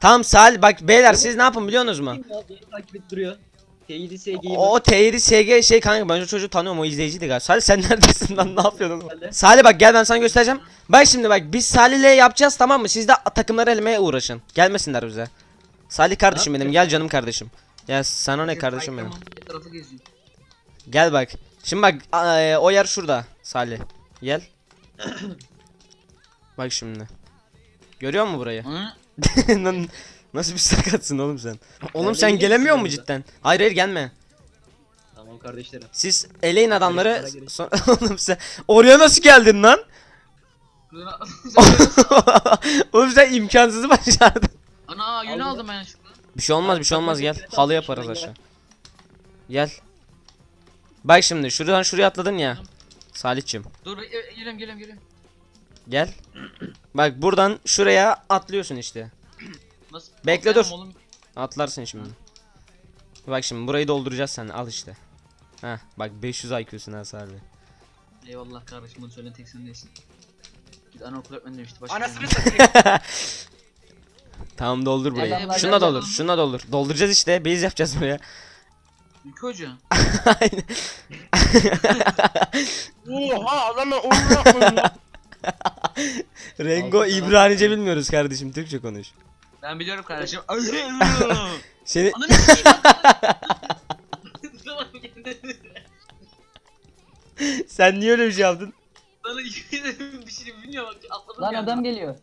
Tamam Salih bak beyler siz ne yapın biliyorsunuz mu? Takip edip duruyor. T7 SG'yi O T7 SG şey kanka ben o çocuğu tanıyorum o izleyiciydi galiba. Salih sen neredesin lan ne yapıyordun? Salih. Salih bak gel ben sana göstereceğim. Bak şimdi bak biz Salih'le yapacağız tamam mı? Siz de takımları elemeye uğraşın. Gelmesinler bize. Salih kardeşim benim gel canım kardeşim. Ya sana ne kardeşim benim. Gel bak. Şimdi bak e, o yer şurada Salih. Gel. bak şimdi. Görüyor musun burayı? Hı? Lan Nasıl bir sakatsın oğlum sen? Oğlum sen gelemiyor mi mu cidden? Hayır hayır gelme. Tamam kardeşlerim. Siz eleyin adamları. Sonra oğlum sen oraya nasıl geldin lan? oğlum sen imkansızı başardın. Ana yünü Aldım. ben şuradan. Bir şey olmaz bir şey olmaz gel. Halı yaparız şuradan aşağı. Gel. Bak şimdi şuradan şuraya atladın ya. Salihçim. Dur e, geliyorum geliyorum geliyorum. Gel. Bak buradan şuraya atlıyorsun işte. Nasıl? Bekle, dur. Oğlum. Atlarsın şimdi. Bak şimdi burayı dolduracağız sen al işte. Heh bak 500 IQ'sun ha Salih. Eyvallah kardeşim bunu söyleyen tek sen değilsin. Git anaokul öğretmeni demişti. Başka Anasını bir satayım. Tamam doldur burayı. Adamlar Şuna geldi doldur, şuna doldur. Dolduracağız işte. Base yapacağız buraya. Ülke hoca. Aynen. Oha adamı onu yapmadım lan. Rengo İbranice bilmiyoruz kardeşim. Türkçe konuş. Ben biliyorum kardeşim. Seni sen niye öyle bir şey yaptın? Sana bir şey bilmiyorum. bak, Atladım Lan adam geliyor.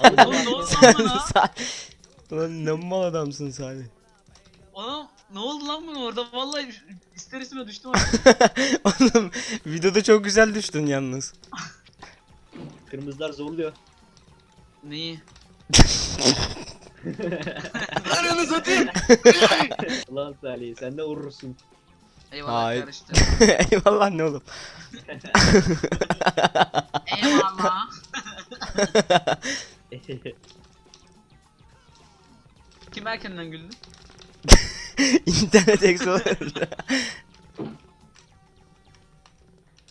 Oğlum ne oldu lan bana? Sa- Lan ne mal adamsın Salih. Oğlum ne oldu lan bana orada? Vallahi ister istemez düştüm Oğlum videoda çok güzel düştün yalnız. Kırmızılar zorluyor. Neyi? Ananı satayım. Ulan Salih sen de vurursun. Eyvallah Hayır. kardeşim. Eyvallah ne oğlum. Eyvallah. Kim erkenden güldü? İnternet Explorer.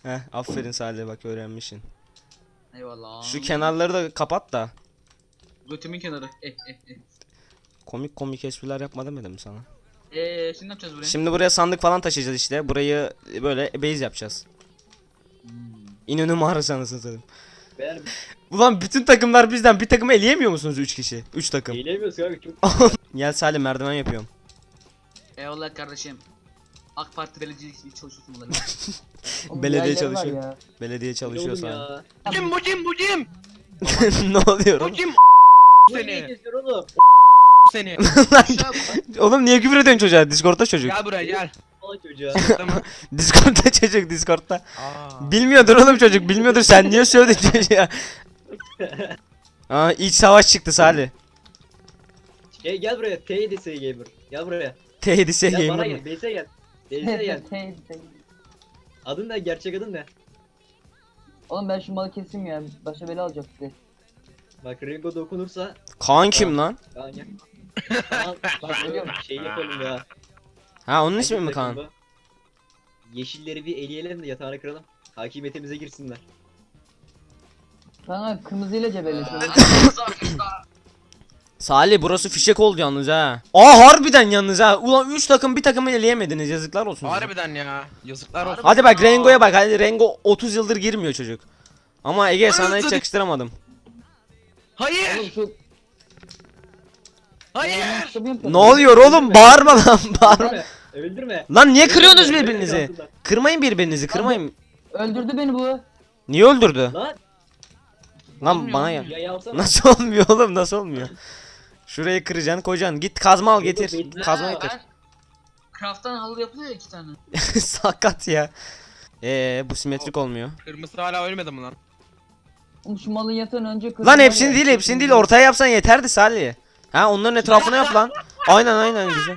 Heh aferin Salih bak öğrenmişsin. Eyvallah. Şu kenarları da kapat da. Götümün kenarı. Eh eh eh. Komik komik espriler yapma demedim mi sana? Eee şimdi ne yapacağız buraya? Şimdi buraya sandık falan taşıyacağız işte. Burayı böyle base yapacağız. Hmm. İnönü mağarası anasını satayım. Ulan bütün takımlar bizden bir takımı eleyemiyor musunuz 3 kişi? 3 takım. eğilemiyoruz kanka çok. Gel Salih merdiven yapıyorum. Eyvallah kardeşim. AK Parti belediyecilik çalışıyorsun bunları. Belediye çalışıyor. Belediye çalışıyor ya. Kim bu kim bu kim? ne oluyor Bu oğlum? kim? Bu niye Seni. Seni. Oğlum niye küfür ediyorsun çocuğa? Discord'da çocuk. Gel buraya gel. Al çocuğa. Tamam. Discord'da çocuk Discord'da. Aa. Bilmiyordur oğlum çocuk bilmiyordur sen niye söyledin çocuğa? Aa iç savaş çıktı Salih. Gel, gel buraya T7 SG Gel buraya. T7 Gel bana gamer gel. Gel. Base'e gel. Hey, hey. Adın ne? Gerçek adın ne? Oğlum ben şu malı keseyim ya. Başa bela alacak size. Bak Ringo dokunursa Kaan kim lan? Kaan gel. Kaan bak bu şey yapalım ya. Ha onun ismi mi Hangi Kaan? Yeşilleri bir eleyelim de yatağına kıralım. Hakimiyetimize girsinler. Kanka kırmızıyla cebelleşiyor. Salih burası fişek oldu yalnız ha. Aa harbiden yalnız ha. Ulan 3 takım bir takımı eleyemediniz yazıklar olsun. size. Harbiden ya. Yazıklar olsun. Hadi bak Rengo'ya bak. Hadi Rengo 30 yıldır girmiyor çocuk. Ama Ege sana hiç yakıştıramadım. Hayır. Şu Hayır. Ne oluyor oğlum? Bağırma lan bağırma. Öldürme. Lan niye kırıyorsunuz birbirinizi? Kırmayın birbirinizi kırmayın. Öldürdü beni bu. Niye öldürdü? Lan Lan bana ya. Nasıl olmuyor oğlum nasıl olmuyor? Şurayı kıracaksın koyacaksın. Git kazma al getir. Bekle. Kazma getir. Craft'tan halı yapılıyor ya iki tane. Sakat ya. Ee bu simetrik olmuyor. Kırmızı hala ölmedi mi lan? Şu malın yatağın önce kırdım. Lan hepsini değil hepsini değil ortaya yapsan yeterdi Salih. Ha onların etrafına yap lan. Aynen aynen güzel.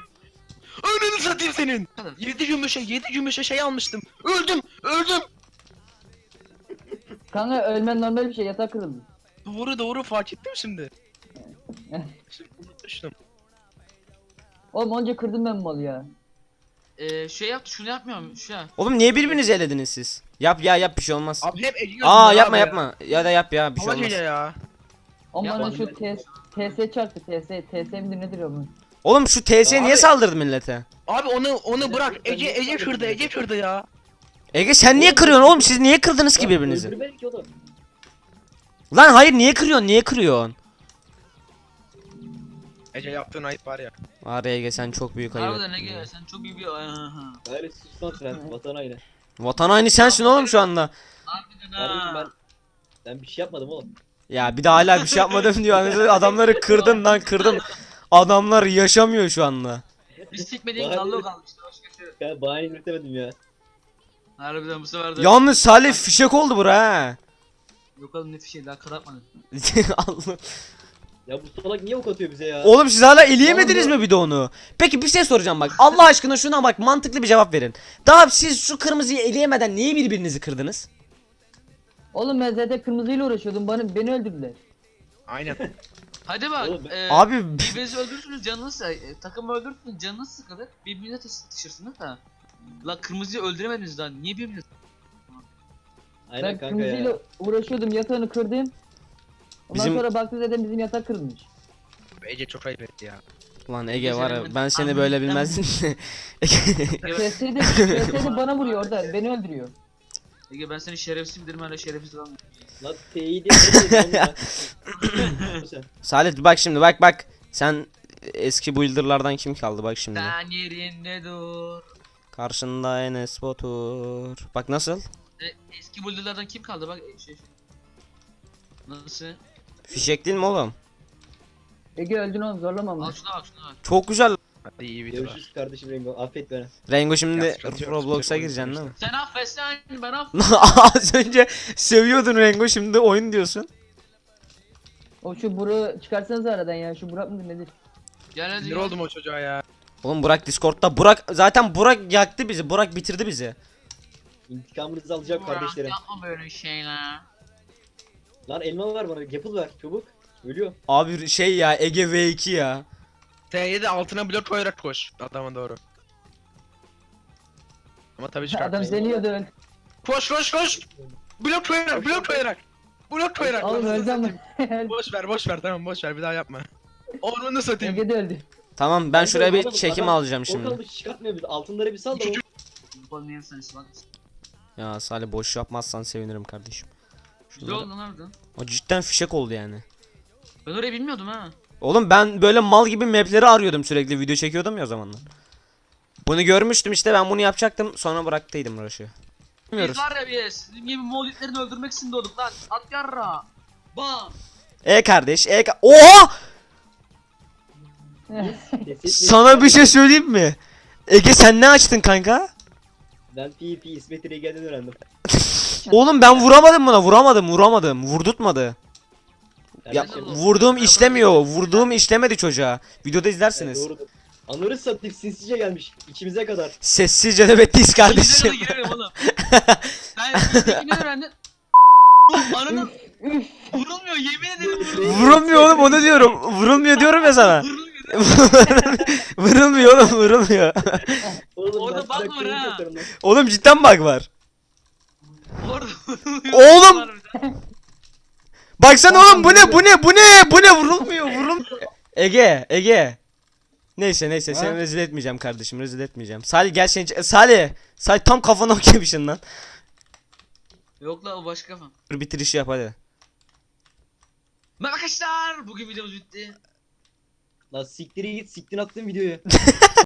Önünü satayım senin. Kadar. 7 gümüşe 7 gümüşe şey almıştım. Öldüm. Öldüm. Kanka ölmen normal bir şey yatak kırıldı. Doğru doğru fark ettim şimdi. Unutmuştum. Oğlum önce kırdım ben malı ya. Ee, şey yaptı şunu yapmıyorum şu ya. Oğlum niye birbirinizi elediniz siz? Yap ya yap bir şey olmaz. Abi hep ediyorsun Aa ya yapma abi. yapma. Ya da yap ya bir şey olmaz. ya. Ama bana şu. TS, TS çarptı TS. TS midir nedir o bunun? Oğlum şu TS niye Abi- saldırdı millete? Abi onu onu bırak. Ece Ece kırdı Ece kırdı ya. Ege sen niye kırıyorsun oğlum? Siz niye kırdınız ki birbirinizi? oğlum. Lan hayır niye kırıyorsun? Niye kırıyorsun? Ece yaptığın ayıp var ya. Var ya Ege sen çok büyük ayıp Harbiden ettin Ege ya. sen çok iyi bir... Aha. Hayır sus lan sen vatan aynı. Vatan aynı sensin oğlum şu anda. Harbiden Kardeşim ben ha. ben bir şey yapmadım oğlum. Ya bir de hala bir şey yapmadım diyor. Adamları kırdın lan kırdın. Adamlar yaşamıyor şu anda. Biz çekmediğin Bari- kaldı o kalmıştı. Şey. Ben bahane üretemedim ya. Harbiden bu sefer de. Yalnız Salih fişek oldu bura ha. Yok oğlum ne fişeği daha kapatmadım. Allah. Ya bu salak niye ok atıyor bize ya? Oğlum siz hala eleyemediniz mi bir de onu? Peki bir şey soracağım bak. Allah aşkına şuna bak mantıklı bir cevap verin. Daha siz şu kırmızıyı eleyemeden niye birbirinizi kırdınız? Oğlum ben zaten kırmızıyla uğraşıyordum. Bana beni öldürdüler. Aynen. Hadi bak. Oğlum ben- e, Abi Birbirinizi öldürürsünüz canınız e, takımı öldürürsünüz canınız sıkılır. Birbirine tutuşursunuz da. La kırmızıyı öldüremediniz daha. Niye birbirinizi? Aynen ben kanka kırmızıyla ya. uğraşıyordum yatağını kırdım. Ondan Bizim- sonra baktım zaten bizim yatak kırılmış. Ece çok ayıp etti ya. Lan Ege var ya ben seni böyle bilmezdim. TS'de TS'de bana vuruyor orada. Beni öldürüyor. Ege ben seni şerefsiz bilirim hala şerefsiz kalmıyorum. Lan T'yi de Salih bak şimdi bak bak. Sen eski builderlardan kim kaldı bak şimdi. Sen yerinde dur. Karşında Enes Batur. Bak nasıl? E, eski buldulardan kim kaldı bak e, şey, şey. Nasıl? Fişek değil mi oğlum? Ege öldün oğlum zorlama Al şuna bak. Çok güzel. Hadi iyi video var. Görüşürüz kardeşim Rengo. Affet beni. Rengo şimdi Ya sıkıntı yok, Roblox'a gireceksin değil mi? Sen affetsen ben aff. Az önce seviyordun Rengo şimdi oyun diyorsun. O şu Burak'ı çıkarsanız aradan ya. Şu Burak mıdır nedir? Gel hadi. Sinir gel. oldum o çocuğa ya. Oğlum Burak Discord'da Burak zaten Burak yaktı bizi. Burak bitirdi bizi. İntikamınızı alacağım Burak, kardeşlerim. Yapma böyle şeyler. Lan elma var bana. Yapıl ver çabuk. Ölüyor. Abi şey ya Ege V2 ya. T7 altına blok koyarak koş adama doğru. Ama tabii Adam çıkartmayın. seni yiyordu öl. Koş koş koş. Blok koyarak blok koyarak. Blok koyarak. Oğlum öldü ama. Boş ver boş ver tamam boş ver bir daha yapma. Ormanı satayım. Ege de öldü. Tamam ben şuraya bir Adam- çekim adam alacağım şimdi. kalmış çıkartmıyor bizi. Altınları bir sal da. Ya Salih boş yapmazsan sevinirim kardeşim. Şunları- oldu lan harbiden. O cidden fişek oldu yani. Ben orayı bilmiyordum ha. Oğlum ben böyle mal gibi mapleri arıyordum sürekli video çekiyordum ya o zamanlar. Bunu görmüştüm işte ben bunu yapacaktım sonra bıraktıydım uğraşı. Biz var ya biz. Sizin gibi molitlerini öldürmek için doğduk lan. At yarra. Bam. E kardeş e ka- Oha! Sana bir şey söyleyeyim mi? Ege sen ne açtın kanka? Ben PvP İsmet İregen'den öğrendim. Oğlum ben vuramadım buna vuramadım vuramadım vurdurtmadı. Ya Kardeşim, vurduğum işlemiyor vurduğum işlemedi çocuğa. Videoda izlersiniz. Evet, doğrudur. Anları satayım sinsice gelmiş. içimize kadar. Sessizce nöbetteyiz Kardeşim. kardeşim. girerim oğlum. Sen bizdekini öğrendin. Ananın vurulmuyor yemin ederim vurulmuyor. Vurulmuyor oğlum onu diyorum. Vurulmuyor diyorum ya sana. Vurulmuyor. vurulmuyor oğlum vurulmuyor. Oğlum Orada sana var ha. oğlum cidden bug var. Orada. Oğlum! Baksana oğlum bu ne bu ne bu ne bu ne vurulmuyor vurulmuyor. Ege Ege. Neyse neyse seni rezil etmeyeceğim kardeşim rezil etmeyeceğim. Salih gel seni Salih. Salih tam kafana okyamışsın lan. Yok la o başka falan. Dur bitirişi yap hadi. Merhaba arkadaşlar. Bugün videomuz bitti. Lan siktiri git siktin attın videoyu.